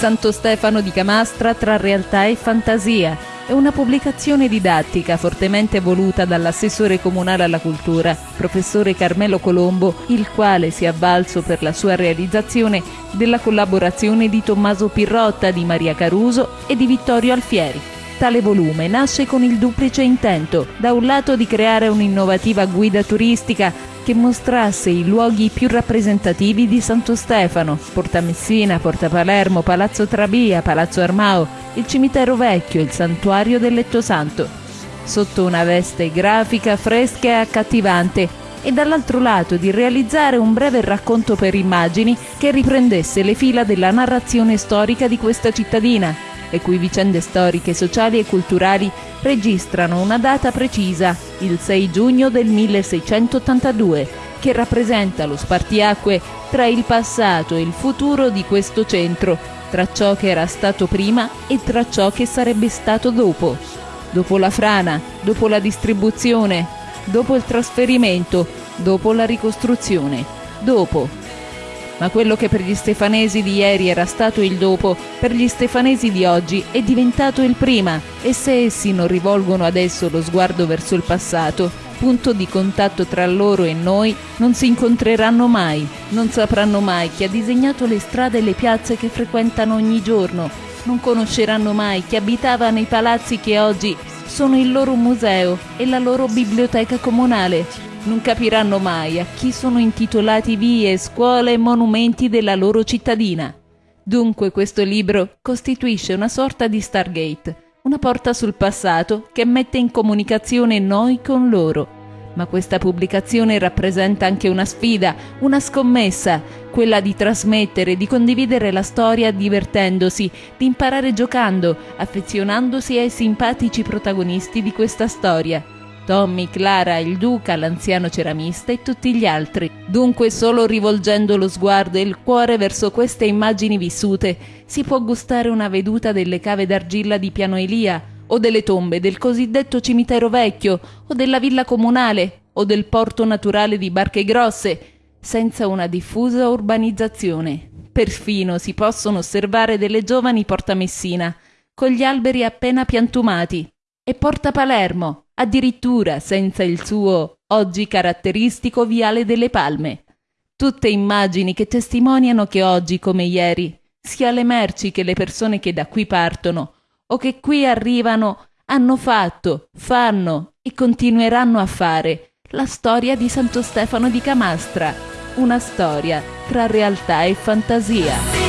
Santo Stefano di Camastra tra realtà e fantasia. È una pubblicazione didattica fortemente voluta dall'assessore comunale alla cultura, professore Carmelo Colombo, il quale si è avvalso per la sua realizzazione della collaborazione di Tommaso Pirrotta, di Maria Caruso e di Vittorio Alfieri. Tale volume nasce con il duplice intento, da un lato di creare un'innovativa guida turistica che mostrasse i luoghi più rappresentativi di Santo Stefano, Porta Messina, Porta Palermo, Palazzo Trabia, Palazzo Armao, il cimitero vecchio, il santuario del Letto Santo, sotto una veste grafica fresca e accattivante e dall'altro lato di realizzare un breve racconto per immagini che riprendesse le fila della narrazione storica di questa cittadina, le cui vicende storiche, sociali e culturali registrano una data precisa, il 6 giugno del 1682, che rappresenta lo spartiacque tra il passato e il futuro di questo centro, tra ciò che era stato prima e tra ciò che sarebbe stato dopo. Dopo la frana, dopo la distribuzione, dopo il trasferimento, dopo la ricostruzione, dopo ma quello che per gli stefanesi di ieri era stato il dopo, per gli stefanesi di oggi è diventato il prima. E se essi non rivolgono adesso lo sguardo verso il passato, punto di contatto tra loro e noi, non si incontreranno mai, non sapranno mai chi ha disegnato le strade e le piazze che frequentano ogni giorno, non conosceranno mai chi abitava nei palazzi che oggi sono il loro museo e la loro biblioteca comunale, non capiranno mai a chi sono intitolati vie, scuole e monumenti della loro cittadina. Dunque questo libro costituisce una sorta di Stargate, una porta sul passato che mette in comunicazione noi con loro. Ma questa pubblicazione rappresenta anche una sfida, una scommessa, quella di trasmettere, di condividere la storia divertendosi, di imparare giocando, affezionandosi ai simpatici protagonisti di questa storia. Tommy, Clara, il duca, l'anziano ceramista e tutti gli altri. Dunque solo rivolgendo lo sguardo e il cuore verso queste immagini vissute si può gustare una veduta delle cave d'argilla di Piano Elia o delle tombe del cosiddetto cimitero vecchio o della villa comunale o del porto naturale di Barche Grosse senza una diffusa urbanizzazione. Perfino si possono osservare delle giovani Porta Messina, con gli alberi appena piantumati, e Porta Palermo, addirittura senza il suo oggi caratteristico viale delle palme. Tutte immagini che testimoniano che oggi come ieri, sia le merci che le persone che da qui partono o che qui arrivano hanno fatto, fanno e continueranno a fare la storia di Santo Stefano di Camastra, una storia tra realtà e fantasia.